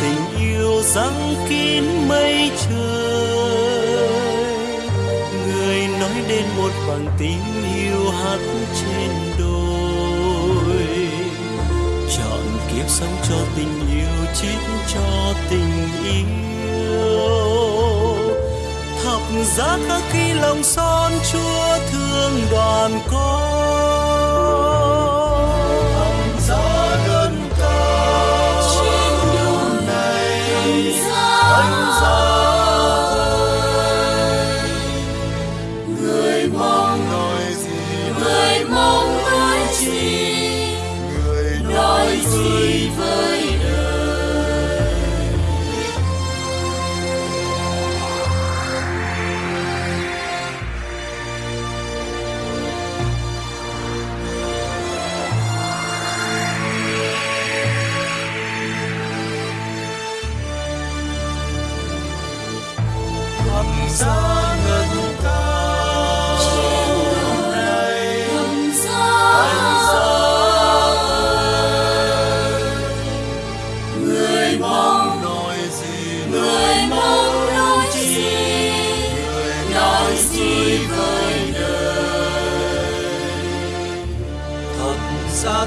tình yêu răng kín mây trời. Người nói đến một bằng tím yêu hát trên đôi chọn kiếp sống cho tình yêu, chết cho tình yêu. Thập giá khắc khi lòng son chúa thương đoàn con.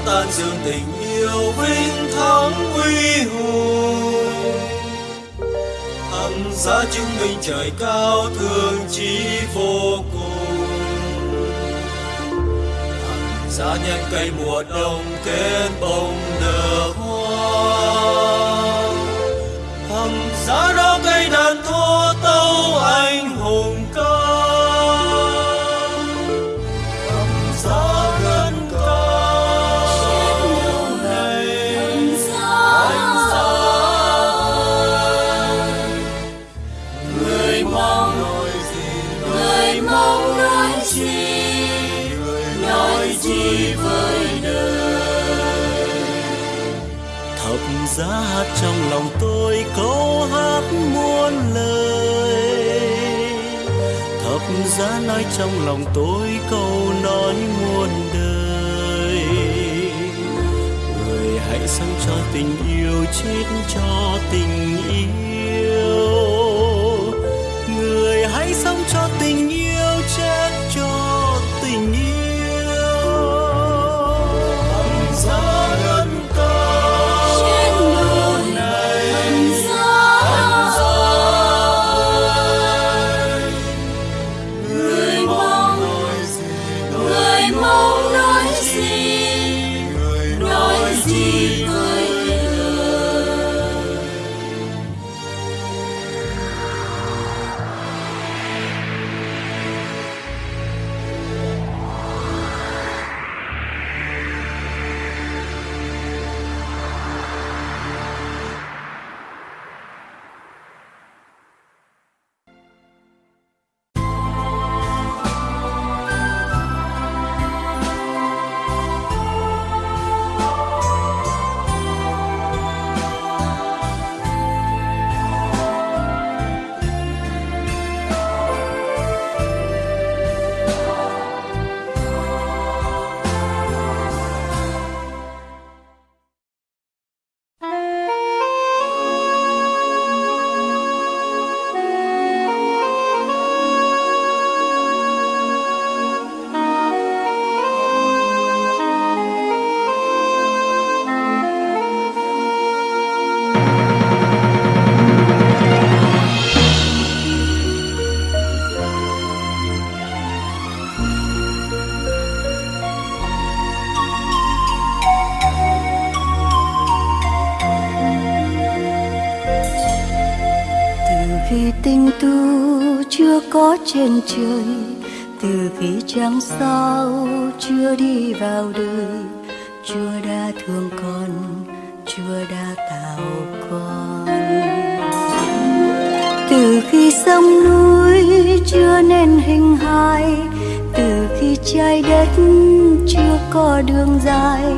Tan dương tình yêu vinh thắng uy hùng. Thắng giá chứng minh trời cao thương chí vô cùng. Thắng giá nhân cây mùa đông kết bông nở hoa. Thắng giá đó cây đàn thô tâu anh hùng. Giá hát trong lòng tôi câu hát muôn lời. Thập giá nói trong lòng tôi câu nói muôn đời. Người hãy sống cho tình yêu chết cho tình yêu. Người hãy sống cho tình trên trời. Từ khi trăng sao chưa đi vào đời, chúa đã thương con, chúa đã tạo con. Từ khi sông núi chưa nên hình hài, từ khi trái đất chưa có đường dài,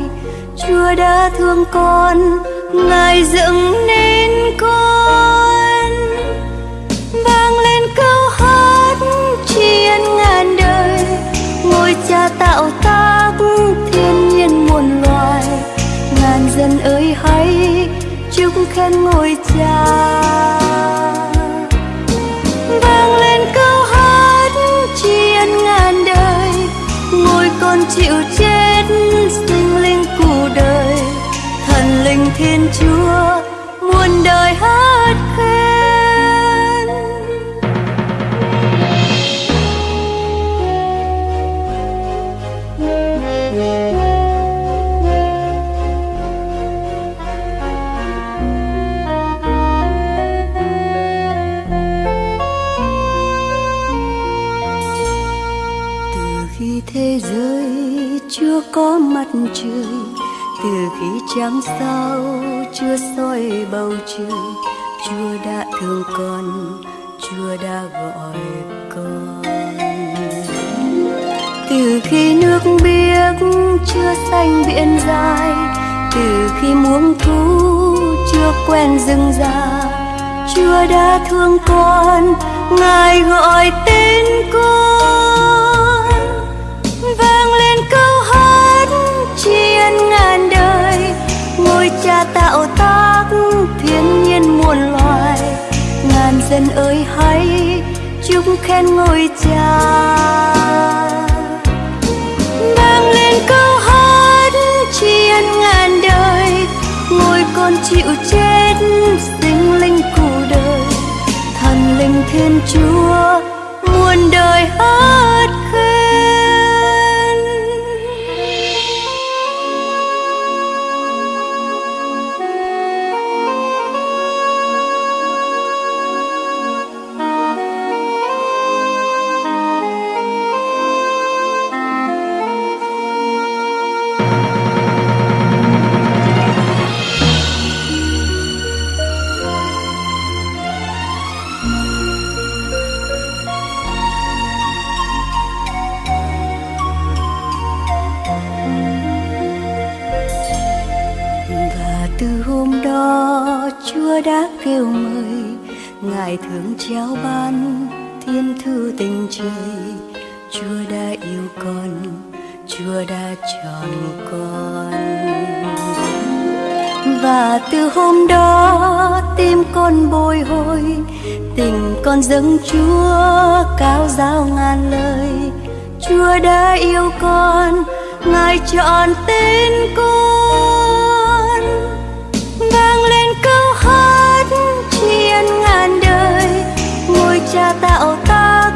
chúa đã thương con, ngài dựng nên con. Ôi cha tạo tác thiên nhiên muôn loài. Ngàn dân ơi hãy chúc khen ngôi cha. Vang lên câu hát tri ân ngàn đời. Ngôi con chịu chết sinh linh cụ đời. Thần linh thiên chúa muôn đời hát. Trăng sao chưa soi bầu trời, chúa đã thương con, chúa đã gọi con. Từ khi nước biếc chưa xanh biển dài từ khi muông thú chưa quen rừng già, chúa đã thương con, ngài gọi tên con. Dân ơi hãy chúc khen ngôi cha. Vang lên câu hát tri ân ngàn đời, ngôi con chịu chết sinh linh cụ đời. Thần linh thiên chúa muôn đời con dâng chúa cao giao ngàn lời. Chúa đã yêu con, ngài chọn tên con. Vang lên câu hát tri ân ngàn đời, ngôi cha tạo tác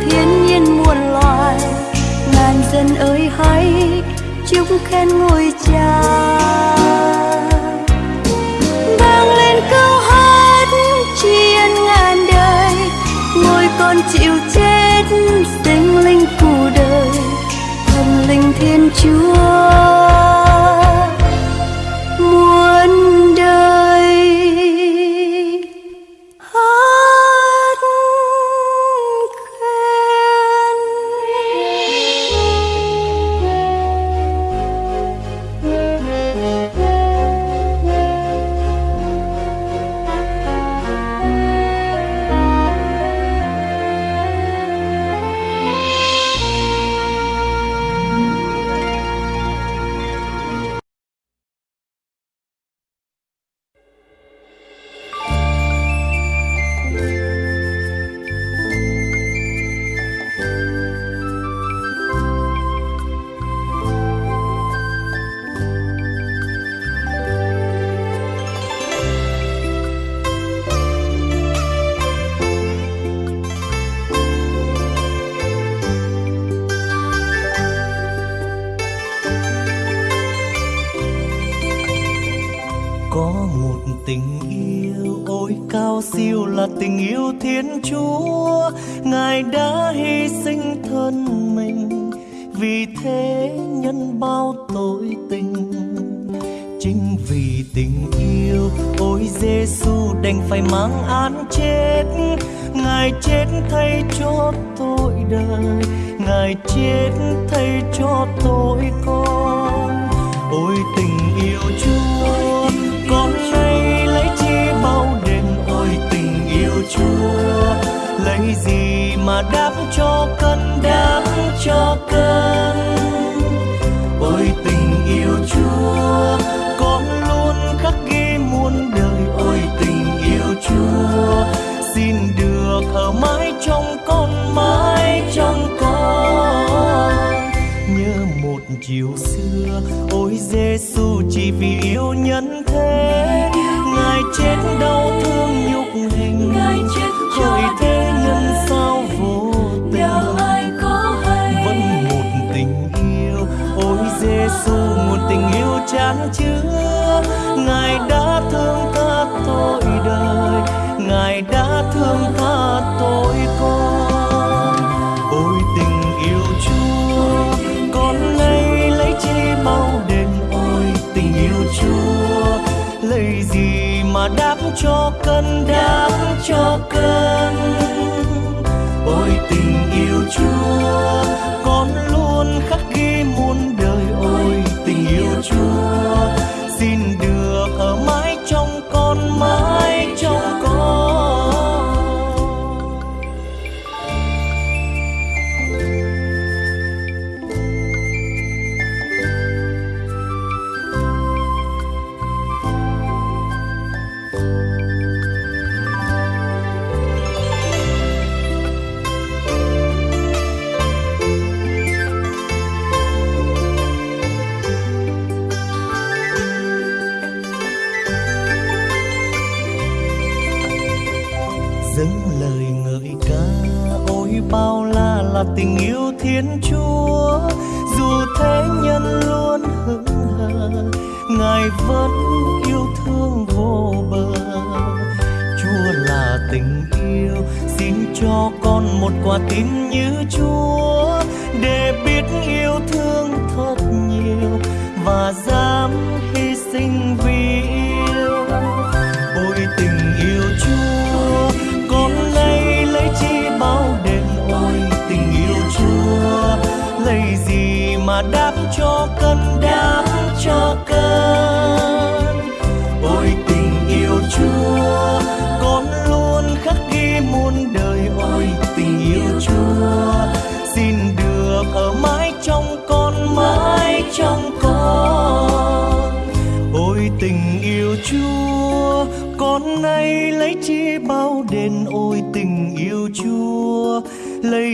thiên nhiên muôn loài. Ngàn dân ơi hãy chúc khen ngôi cha. Ngôi you.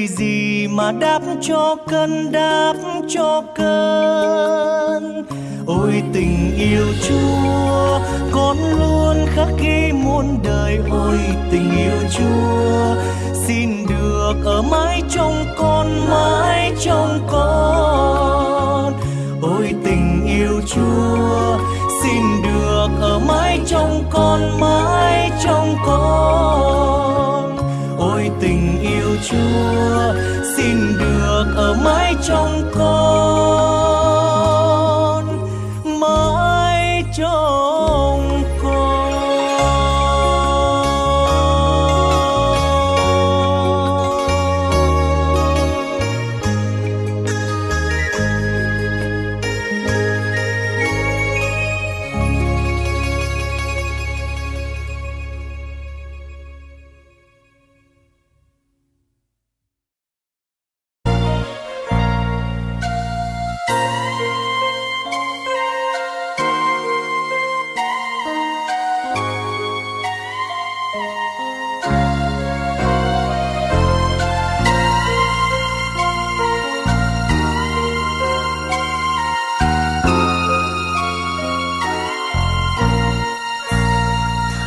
gì mà đáp cho cơn, đáp cho cơn? Ôi tình yêu chúa, con luôn khắc ghi muôn đời. Ôi tình yêu chúa, xin được ở mãi trong con, mãi trong con. Ôi tình yêu chúa, xin được ở mãi trong con, mãi trong con. Chúa xin được ở mãi trong con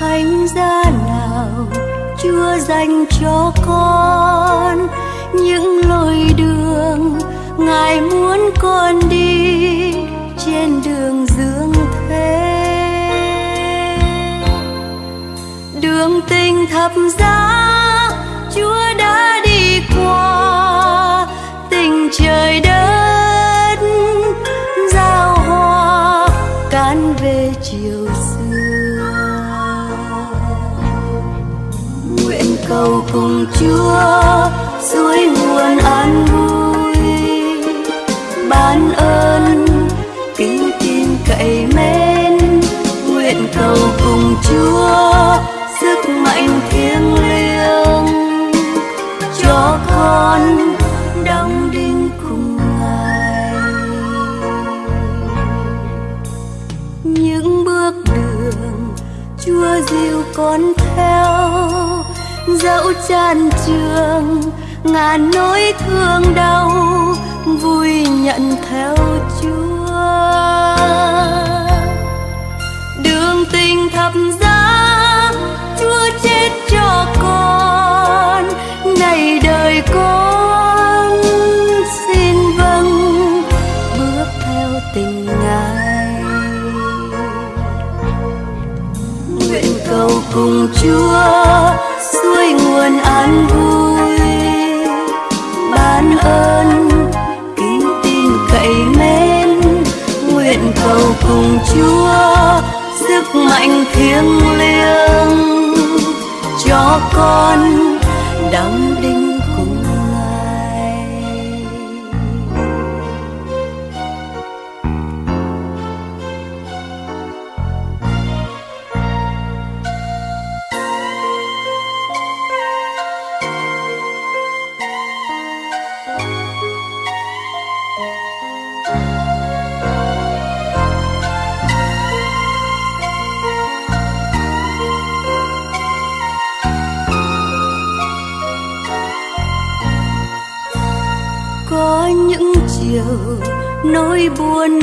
thánh giá nào chưa dành cho con những lối đường ngài muốn con đi trên đường dương thế. Đường tình thập giá cùng chúa, suối nguồn an vui. Ban ơn, kính tin cậy mến. Nguyện cầu cùng chúa, sức mạnh thiêng liêng. Cho con đóng đinh cùng ngài. Những bước đường chúa dìu con theo dẫu chan trường, ngàn nỗi thương đau vui nhận theo chúa. Đường tình thập giá, chúa chết cho con này đời con xin vâng bước theo tình ngài. Nguyện cầu cùng chúa suối nguồn an vui. Ban ơn, kính tin cậy mến, nguyện cầu cùng chúa, sức mạnh thiêng liêng cho con đóng đinh buồn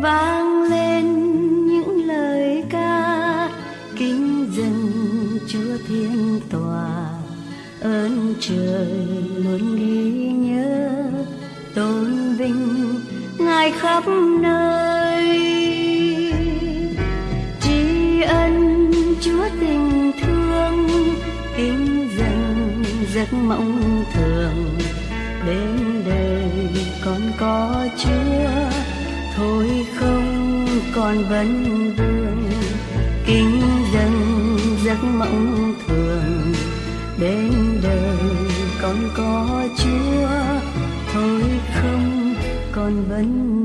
vang lên những lời ca. Kính dân chúa thiên tòa, ơn trời luôn ghi nhớ. Tôn vinh ngài khắp nơi. Tri ân chúa tình thương, kính dâng giấc mộng thường. Đến đời con có chúa, thôi con vẫn vương. Kính dân giấc mộng thường bên đời con có chúa. Thôi không con vẫn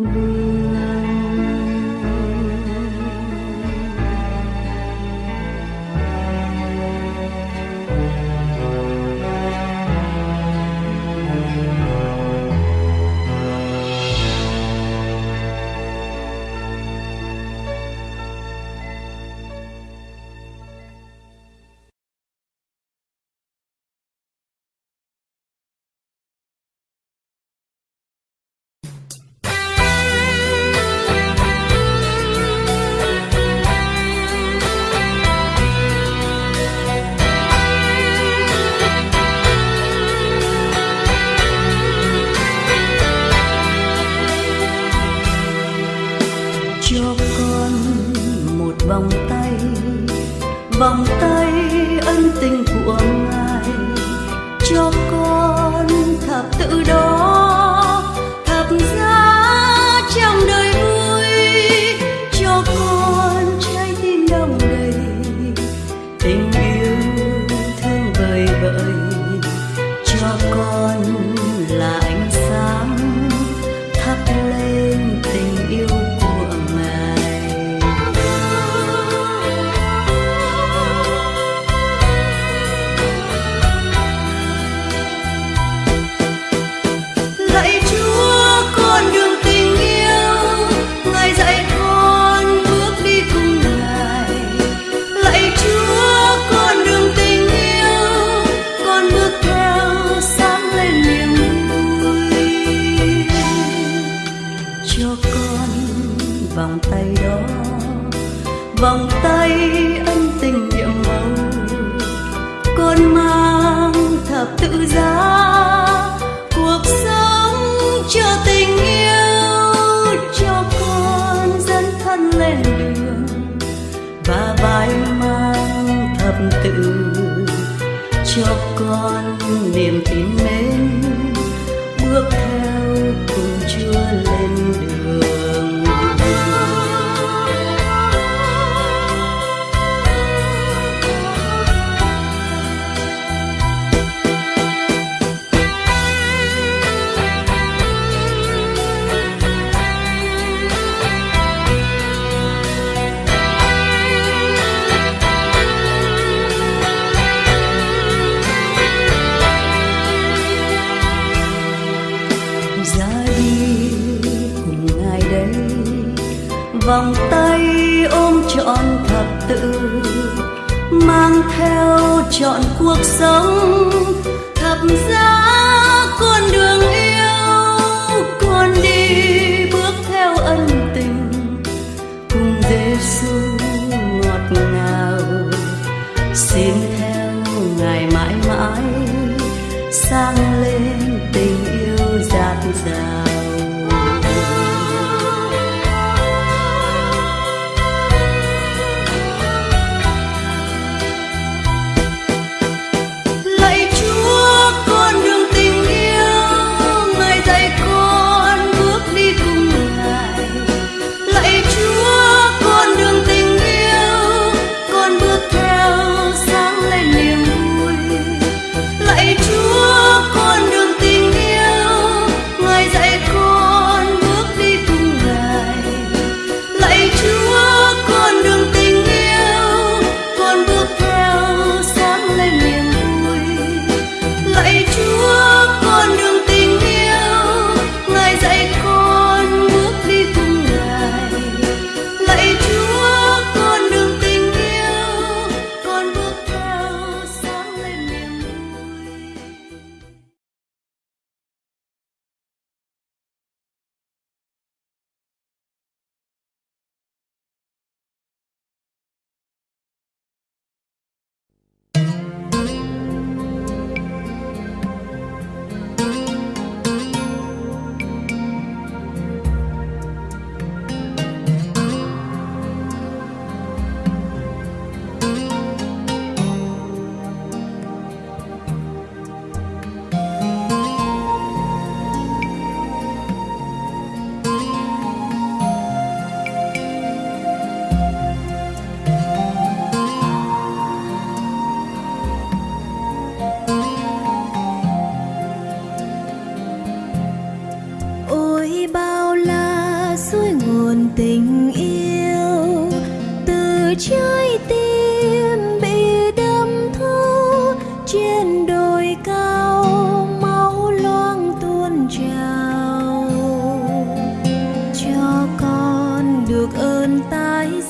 tái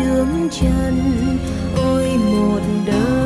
đường chân ôi một đời.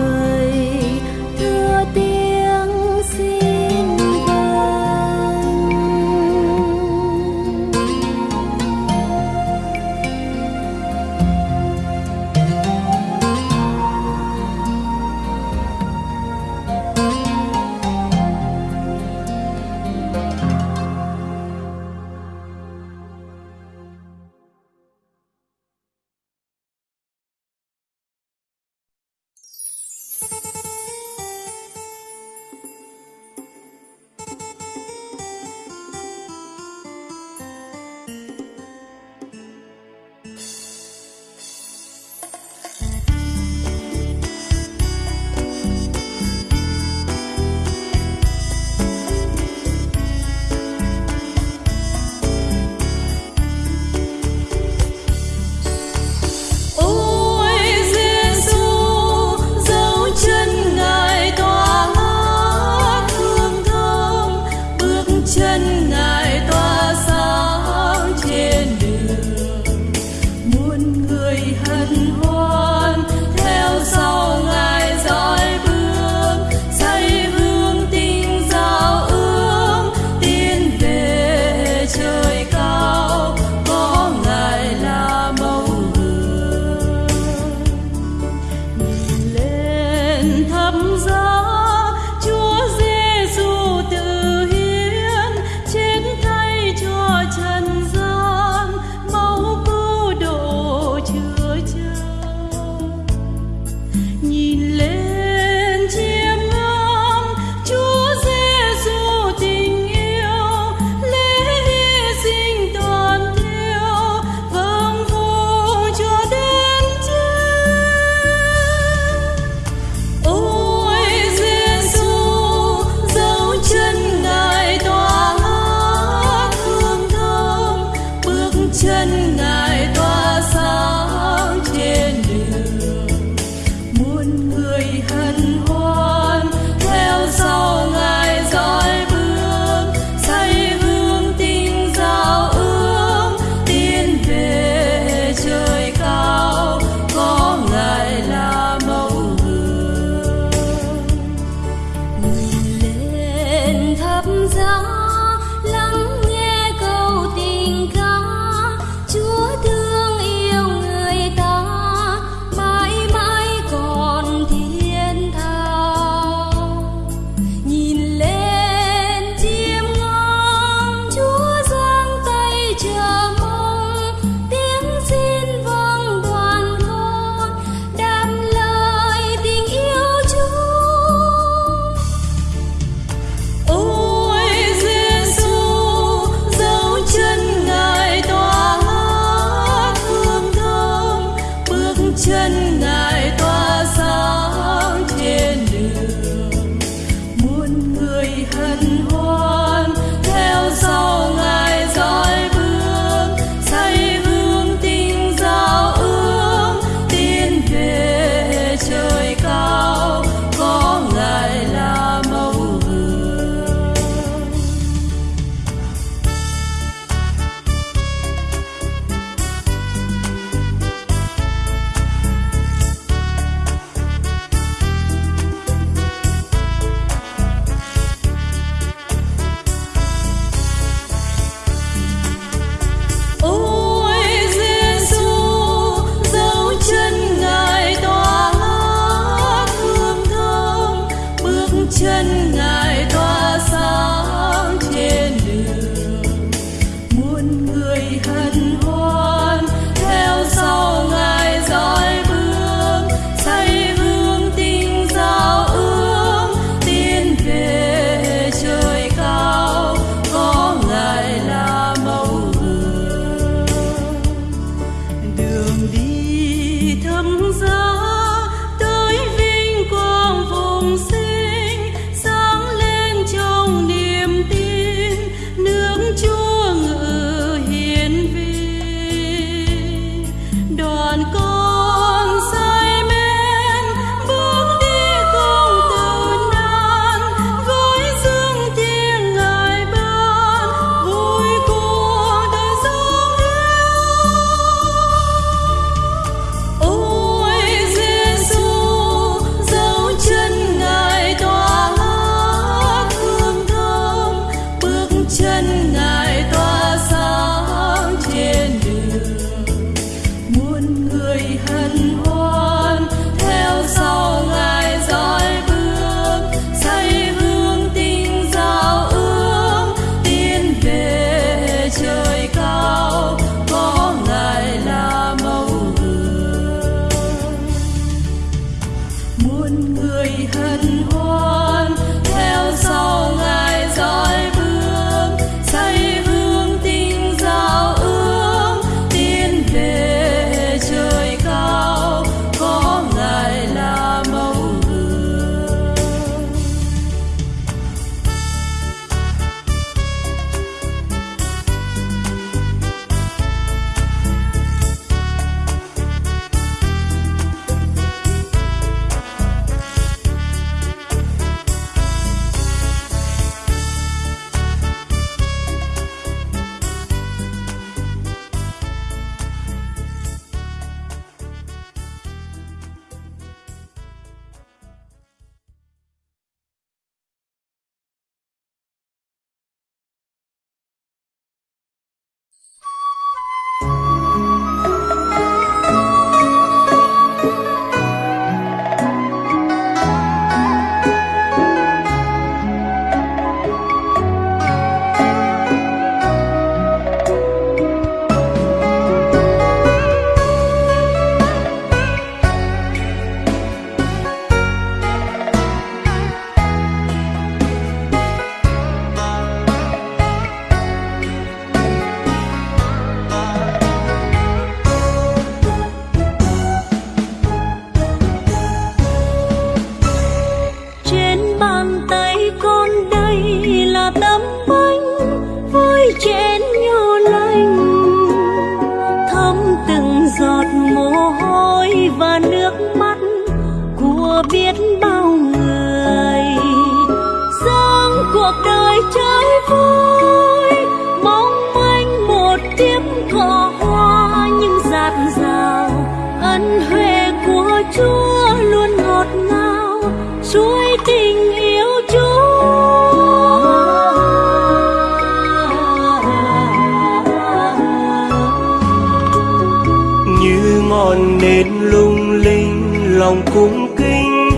Cung kính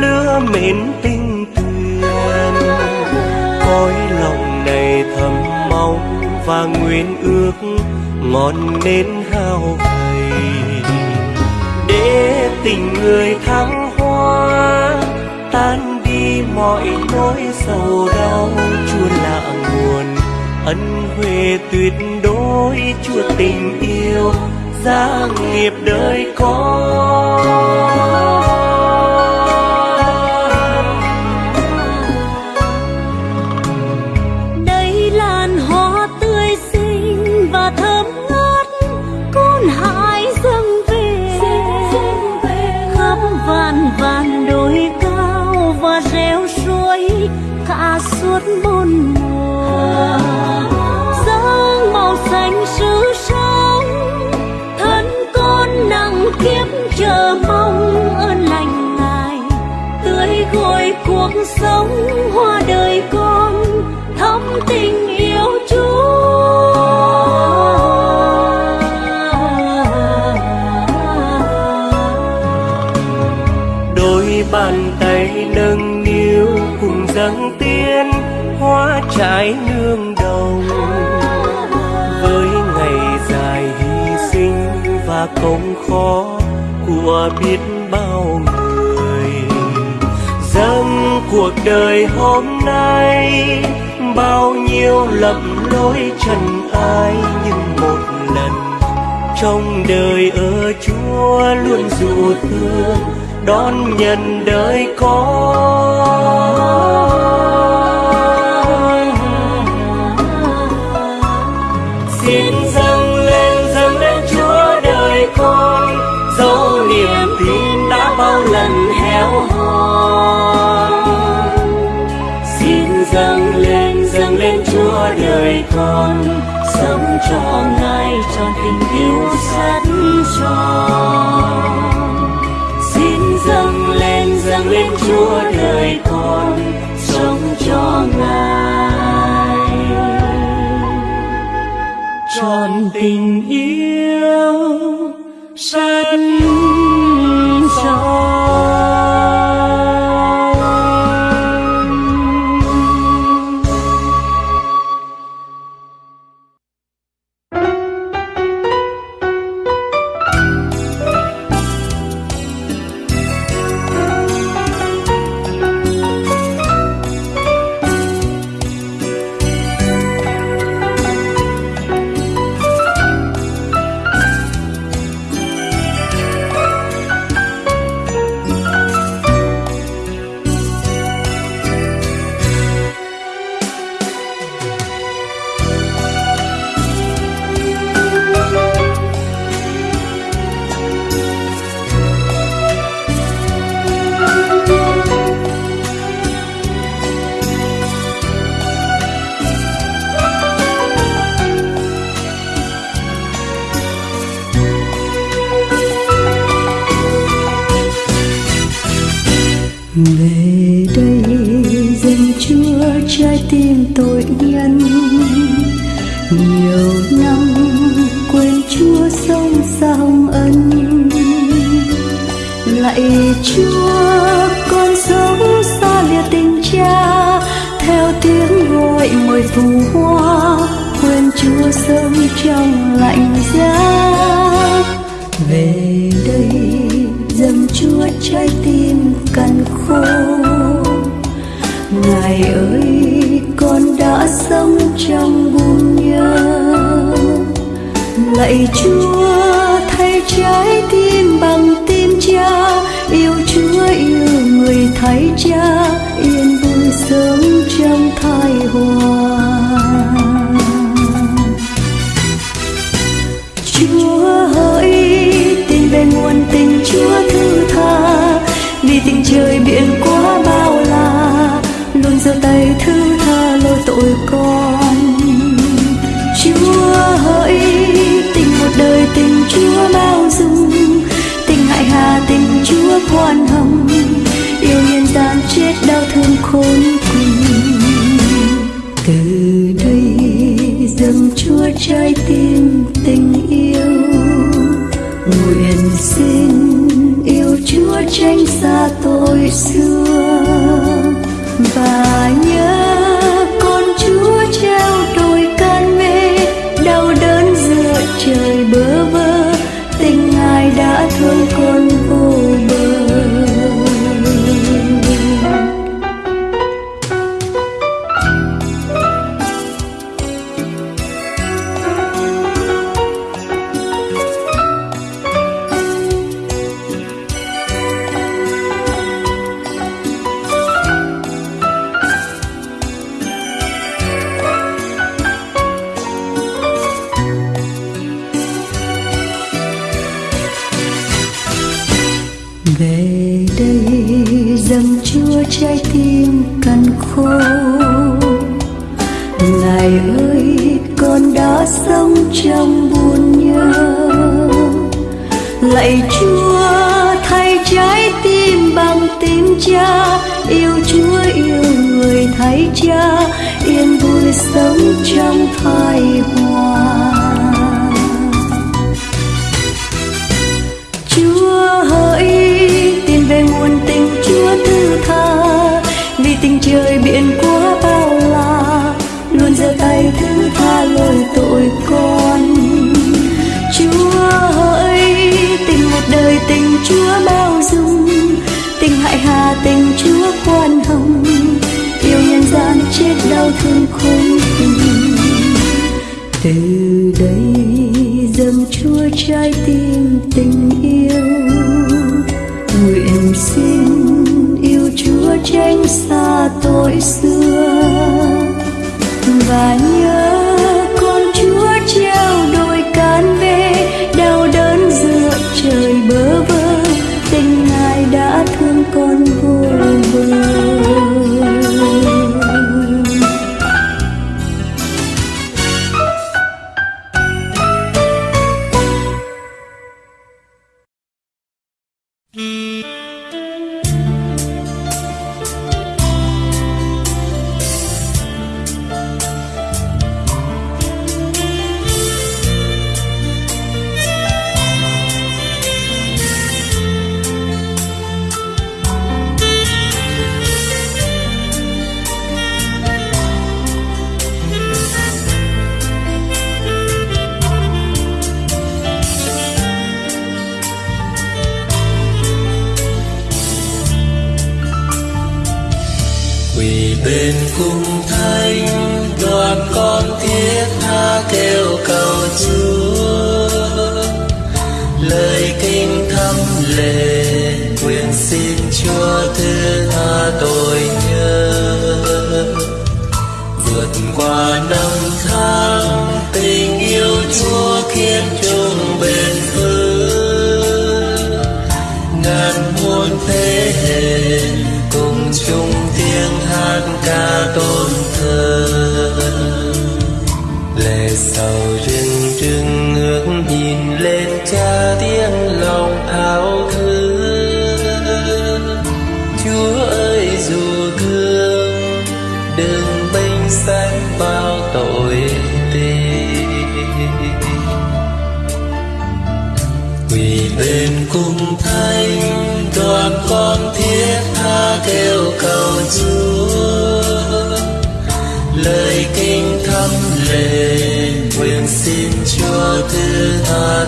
lửa mến tình tuyền. Cõi lòng này thầm mong và nguyện ước ngọn nến hao gầy để tình người thăng hoa, tan đi mọi nỗi sầu đau chua lạ nguồn ân huệ tuyệt đối. Chúa tình yêu, gia nghiệp đời con. Và công khó của biết bao người. Dâng cuộc đời hôm nay, bao nhiêu lầm lỗi trần ai nhưng một lần. Trong đời ở chúa luôn dù thương, đón nhận đời con dân héo hon. Xin dâng lên dâng lên chúa đời con, sống cho ngài tròn tình yêu sắt tròn. Xin dâng lên dâng lên chúa đời con, sống cho ngài. Tròn tình yêu trái tim cằn khô. Ngài ơi, con đã sống trong buồn nhớ. Lạy chúa, thay trái tim bằng tim cha. Yêu chúa, yêu người thay cha. Yên vui sống trong thai hòa. Chúa hỡi tin về nguồn tình Chúa thứ tha tình trời biển quá bao la, luôn giơ tay thứ tha lỗi tội con. Chúa hỡi tình một đời tình Chúa bao dung, tình hại hà tình Chúa khoan hồng. Yêu nhân gian chết đau thương khốn cùng. Từ đây dâng chúa trái tim tình yêu nguyện xin Chúa tranh xa tôi xưa. Người cha, yên vui sống trong thai hòa chúa hỡi tìm về nguồn tình chúa thứ tha, vì tình trời biển quá bao la, luôn giơ tay thứ tha lỗi tội con. Chúa hỡi tình một đời tình chúa bao dung, tình hại hà tình chúa khoan hồng chết đau thương khôn cùng từ đây dâng chúa trái tim tình yêu. Nguyện xin yêu chúa tránh xa tội xưa. Và nhớ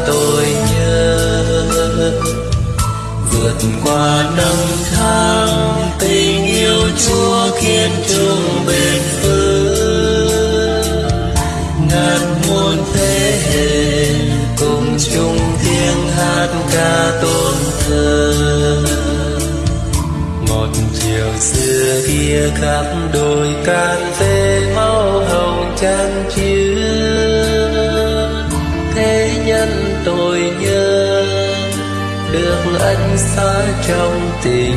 tôi nhớ. Vượt qua năm tháng, tình yêu chúa kiên chung bền vững. Ngàn muôn thế hệ cùng chung tiếng hát ca tôn thờ. Một chiều xưa kia khắp đồi can về máu hồng trắng xá trong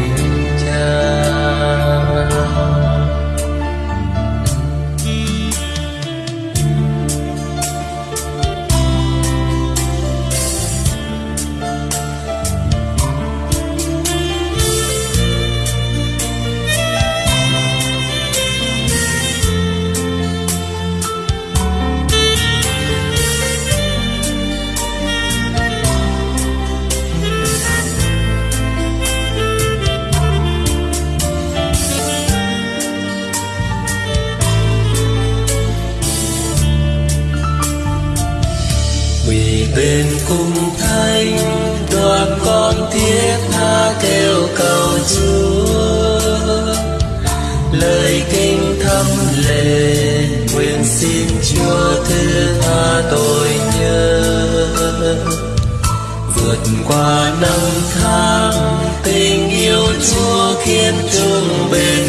qua năm tháng tình yêu chúa khiến chúng bền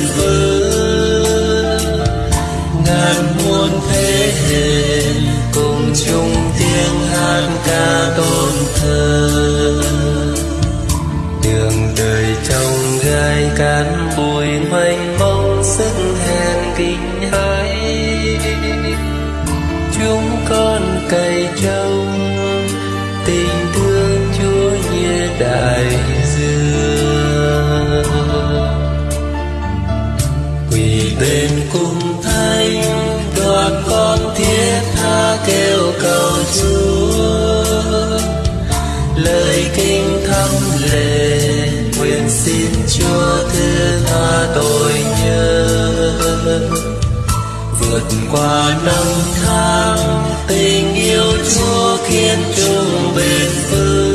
qua năm tháng, tình yêu chúa khiến trung bền vững.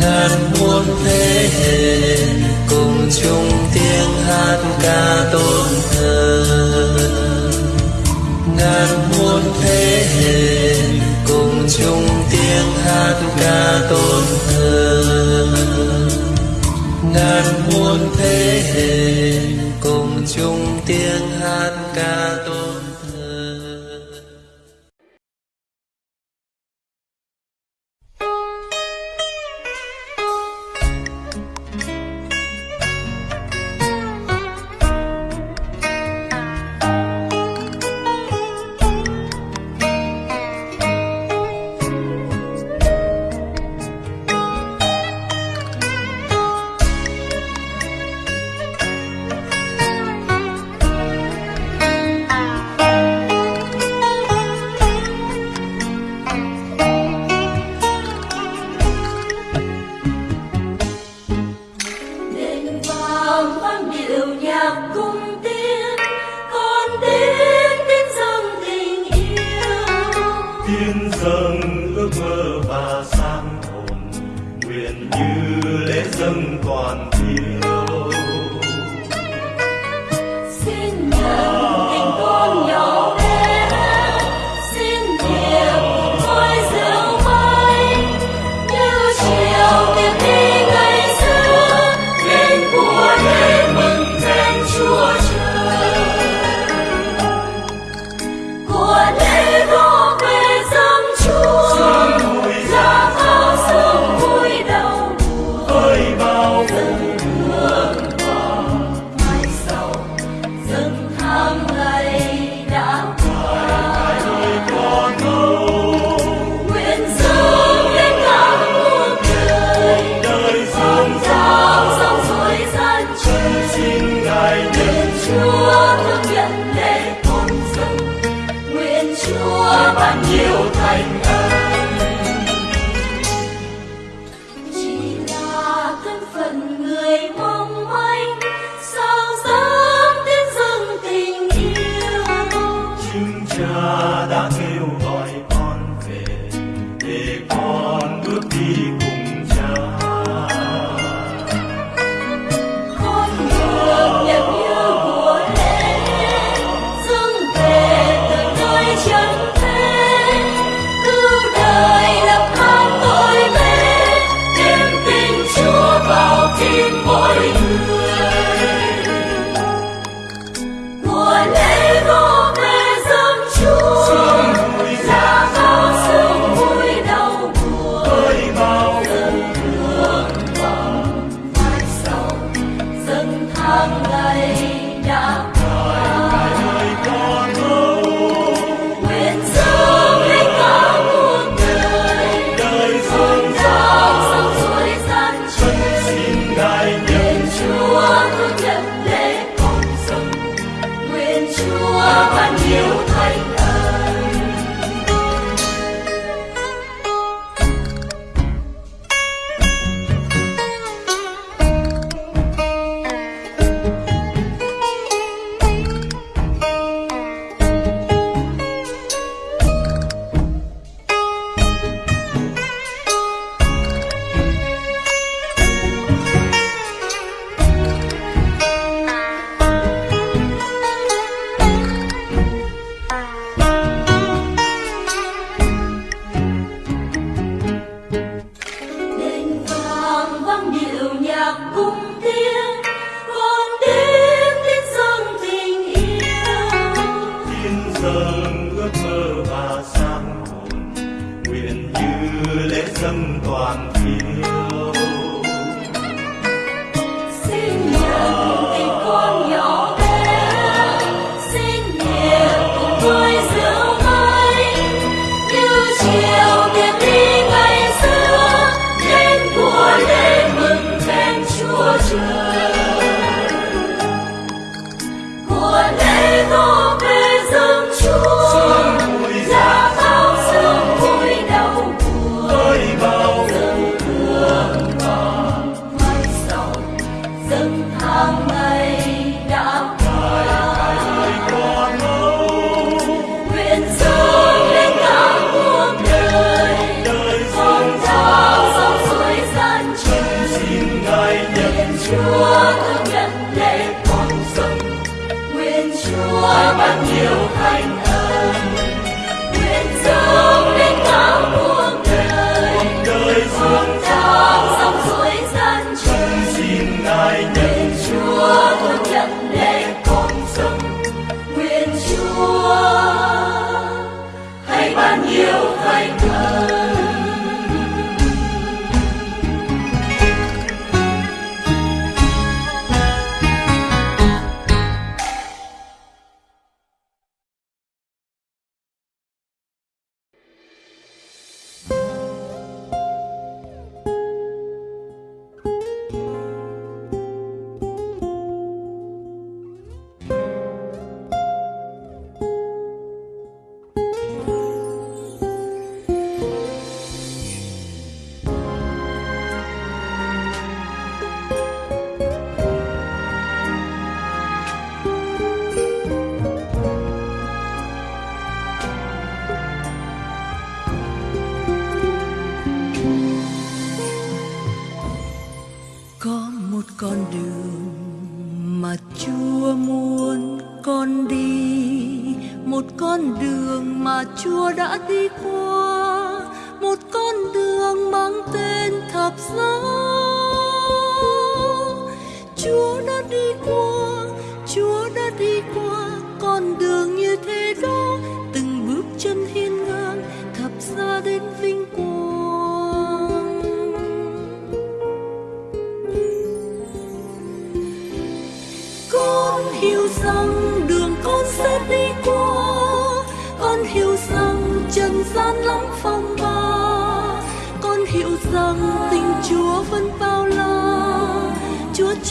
Ngàn muôn thế hệ cùng chung tiếng hát ca tôn thờ. Ngàn muôn thế hệ cùng chung tiếng hát ca tôn thờ. Ngàn muôn thế hệ cùng chung tiếng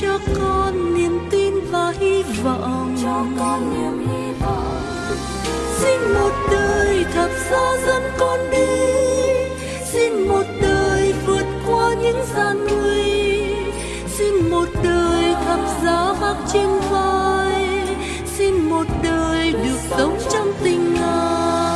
cho con niềm tin và hy vọng. Cho con niềm hy vọng. Xin một đời thập giá dẫn con đi. Xin một đời vượt qua những gian nguy xin một đời thập giá vác trên vai. Xin một đời được sống trong tình ngài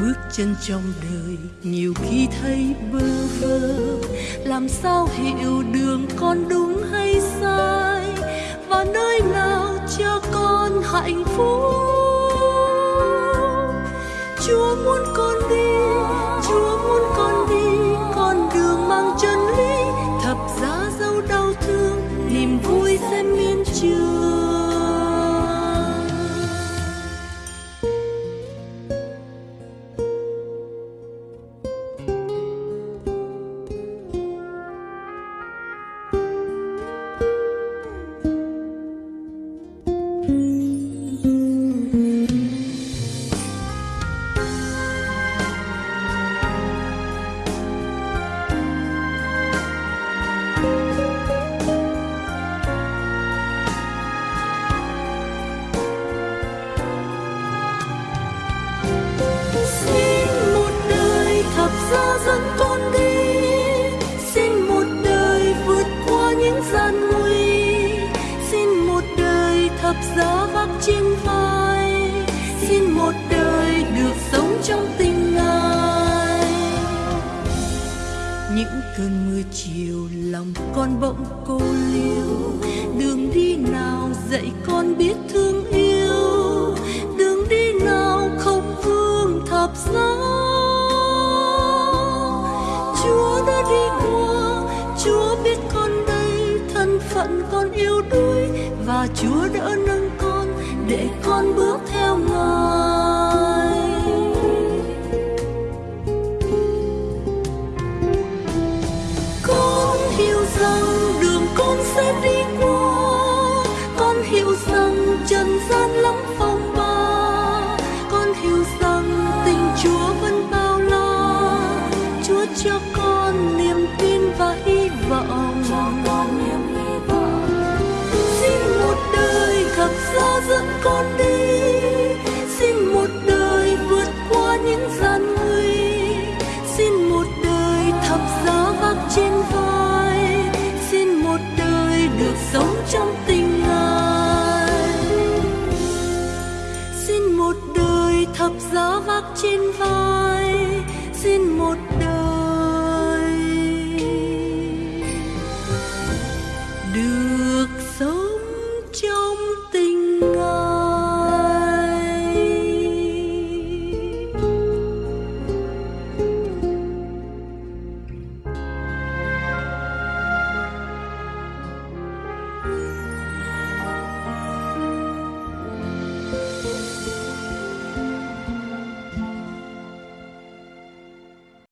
bước chân trong đời nhiều khi thấy bơ vơ làm sao hiểu đường con đúng hay sai? Và nơi nào cho con hạnh phúc? Chúa muốn con đi, Chúa muốn con đi, con đường mang chân lý, thập giá dấu đau thương, niềm vui sẽ miên trường. Mưa chiều lòng con bỗng cô liêu. Đường đi nào dạy con biết thương yêu. Đường đi nào không vương thập giá. Chúa đã đi qua, chúa biết con đây, thân phận con yêu đuối. Và chúa đã